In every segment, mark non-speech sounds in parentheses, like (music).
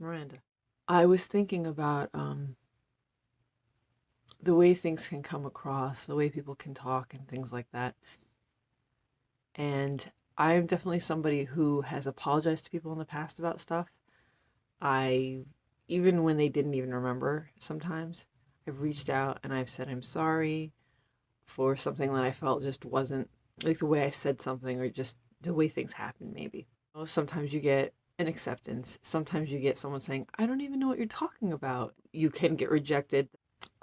Miranda. I was thinking about um, the way things can come across, the way people can talk, and things like that. And I'm definitely somebody who has apologized to people in the past about stuff. I, even when they didn't even remember sometimes, I've reached out and I've said I'm sorry for something that I felt just wasn't like the way I said something or just the way things happened, maybe. Sometimes you get an acceptance. Sometimes you get someone saying, I don't even know what you're talking about. You can get rejected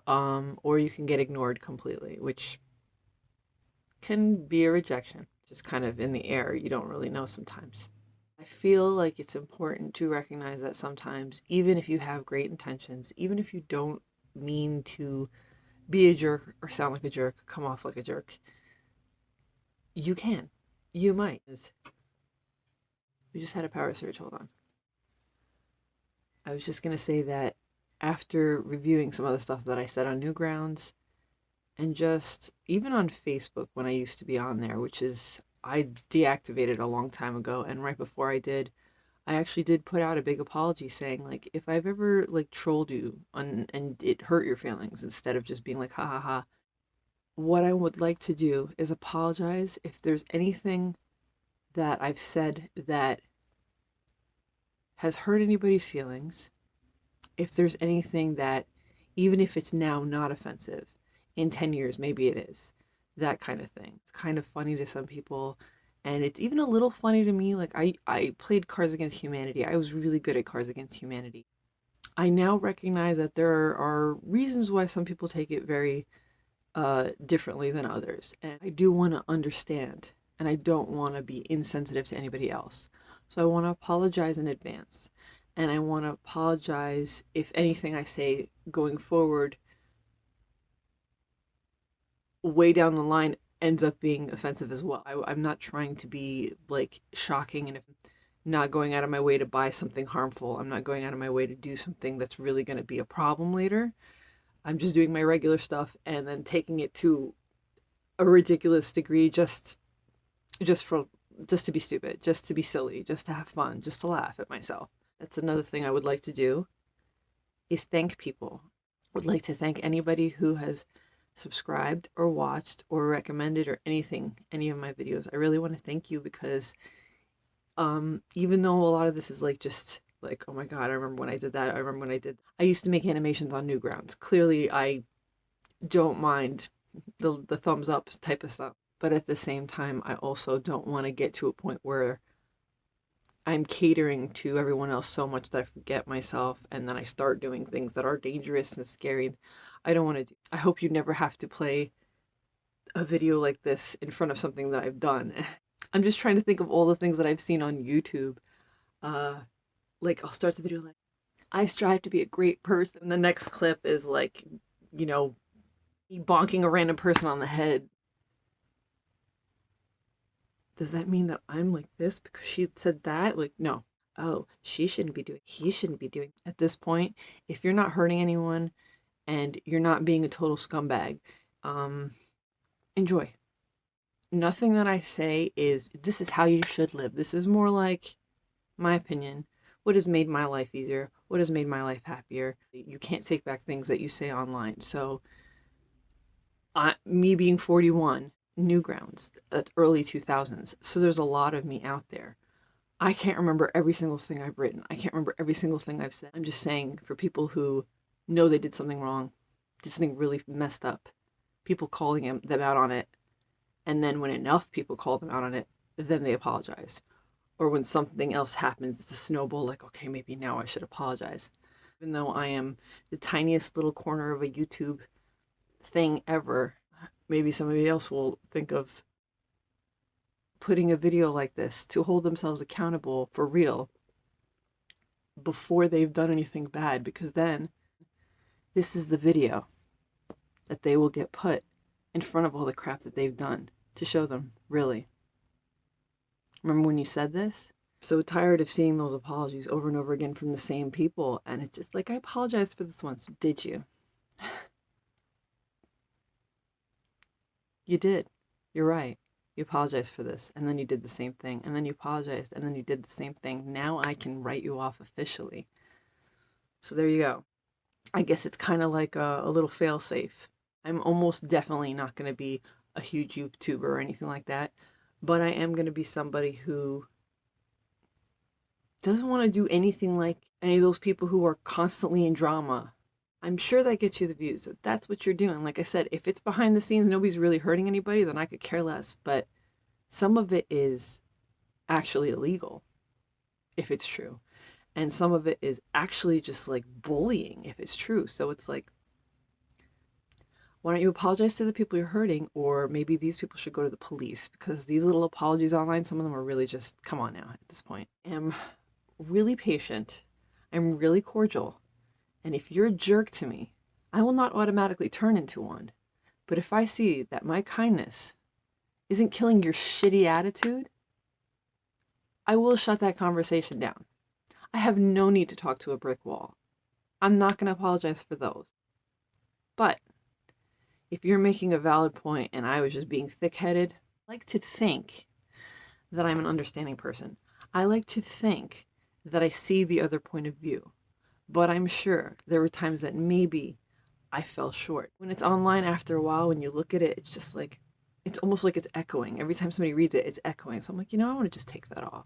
um, or you can get ignored completely, which can be a rejection, just kind of in the air. You don't really know sometimes. I feel like it's important to recognize that sometimes, even if you have great intentions, even if you don't mean to be a jerk or sound like a jerk, come off like a jerk, you can. You might. We just had a power surge. Hold on. I was just going to say that after reviewing some of the stuff that I said on Newgrounds and just even on Facebook when I used to be on there, which is I deactivated a long time ago. And right before I did, I actually did put out a big apology saying like if I've ever like trolled you on, and it hurt your feelings instead of just being like ha ha ha what I would like to do is apologize if there's anything that I've said that has hurt anybody's feelings if there's anything that even if it's now not offensive in 10 years maybe it is that kind of thing. It's kind of funny to some people and it's even a little funny to me like i i played cards against humanity. I was really good at cards against humanity. I now recognize that there are reasons why some people take it very uh differently than others and i do want to understand and i don't want to be insensitive to anybody else so i want to apologize in advance and i want to apologize if anything i say going forward way down the line ends up being offensive as well. I, am not trying to be like shocking and if not going out of my way to buy something harmful. I'm not going out of my way to do something that's really going to be a problem later. I'm just doing my regular stuff and then taking it to a ridiculous degree just just for just to be stupid, just to be silly, just to have fun, just to laugh at myself. That's another thing I would like to do is thank people. Would like to thank anybody who has subscribed or watched or recommended or anything, any of my videos. I really want to thank you because um, even though a lot of this is like just like, oh my God, I remember when I did that. I remember when I did, I used to make animations on Newgrounds. Clearly I don't mind the, the thumbs up type of stuff. But at the same time, I also don't want to get to a point where I'm catering to everyone else so much that I forget myself and then I start doing things that are dangerous and scary. I don't want to do. I hope you never have to play a video like this in front of something that I've done. (laughs) I'm just trying to think of all the things that I've seen on YouTube. Uh, like I'll start the video like, I strive to be a great person. The next clip is like, you know, bonking a random person on the head. Does that mean that I'm like this because she said that? Like, no. Oh, she shouldn't be doing, he shouldn't be doing. At this point, if you're not hurting anyone, and you're not being a total scumbag. Um, enjoy. Nothing that I say is this is how you should live. This is more like my opinion. What has made my life easier? What has made my life happier? You can't take back things that you say online. So, I, me being 41, Newgrounds, that's uh, early 2000s. So there's a lot of me out there. I can't remember every single thing I've written. I can't remember every single thing I've said. I'm just saying for people who know they did something wrong, did something really messed up, people calling him, them out on it, and then when enough people call them out on it, then they apologize. Or when something else happens, it's a snowball, like, okay, maybe now I should apologize. Even though I am the tiniest little corner of a YouTube thing ever, maybe somebody else will think of putting a video like this to hold themselves accountable for real before they've done anything bad because then this is the video that they will get put in front of all the crap that they've done to show them, really. Remember when you said this? So tired of seeing those apologies over and over again from the same people. And it's just like, I apologize for this once. Did you? (laughs) you did. You're right. You apologized for this. And then you did the same thing. And then you apologized. And then you did the same thing. Now I can write you off officially So there you go. I guess it's kind of like a, a little fail safe. I'm almost definitely not going to be a huge YouTuber or anything like that, but I am going to be somebody who doesn't want to do anything like any of those people who are constantly in drama. I'm sure that gets you the views. That's what you're doing. Like I said, if it's behind the scenes, nobody's really hurting anybody, then I could care less. But some of it is actually illegal, if it's true. And some of it is actually just like bullying, if it's true. So it's like, why don't you apologize to the people you're hurting? Or maybe these people should go to the police because these little apologies online, some of them are really just, come on now at this point. I'm really patient. I'm really cordial. And if you're a jerk to me, I will not automatically turn into one. But if I see that my kindness isn't killing your shitty attitude, I will shut that conversation down. I have no need to talk to a brick wall. I'm not going to apologize for those. But if you're making a valid point and I was just being thick headed, I like to think that I'm an understanding person. I like to think that I see the other point of view. But I'm sure there were times that maybe I fell short. When it's online after a while, when you look at it, it's just like, it's almost like it's echoing. Every time somebody reads it, it's echoing. So I'm like, you know, I want to just take that off.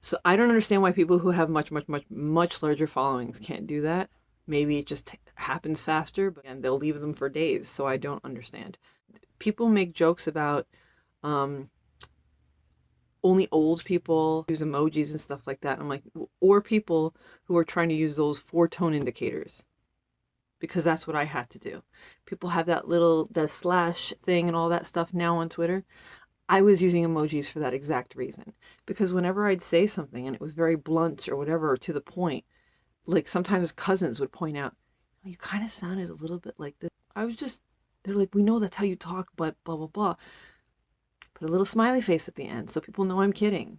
So I don't understand why people who have much, much, much, much larger followings can't do that. Maybe it just happens faster, but and they'll leave them for days. So I don't understand. People make jokes about um, only old people use emojis and stuff like that. I'm like, or people who are trying to use those four tone indicators because that's what I had to do. People have that little, the slash thing and all that stuff now on Twitter. I was using emojis for that exact reason because whenever I'd say something and it was very blunt or whatever or to the point, like sometimes cousins would point out, you kind of sounded a little bit like this. I was just, they're like, we know that's how you talk, but blah, blah, blah. Put a little smiley face at the end so people know I'm kidding.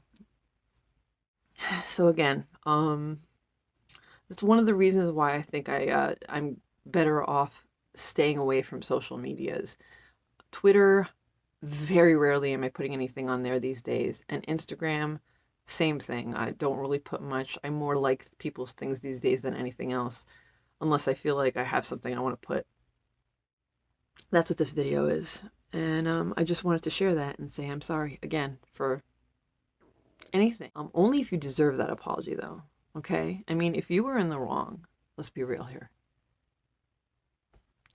(sighs) So again, um, that's one of the reasons why I think I, uh, I'm better off staying away from social medias. Twitter, very rarely am I putting anything on there these days. And Instagram, same thing. I don't really put much. I more like people's things these days than anything else, unless I feel like I have something I want to put. That's what this video is. And um, I just wanted to share that and say I'm sorry again for anything. Um, only if you deserve that apology, though. Okay? I mean, if you were in the wrong, let's be real here.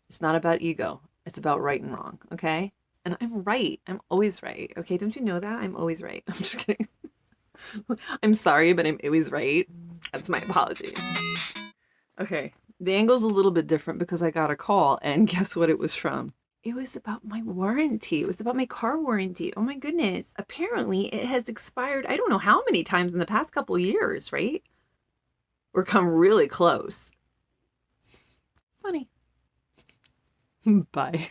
It's not about ego. It's about right and wrong. Okay? And I'm right. I'm always right. Okay? Don't you know that? I'm always right. (laughs) I'm just kidding. (laughs) I'm sorry, but I'm always right. That's my apology. Okay, the angle's a little bit different because I got a call and (laughs) guess what it was from? It was about my warranty. It was about my car warranty. Oh my goodness. Apparently it has expired I don't know how many times in the past couple years, right? Or come really close. Funny. (laughs) Bye.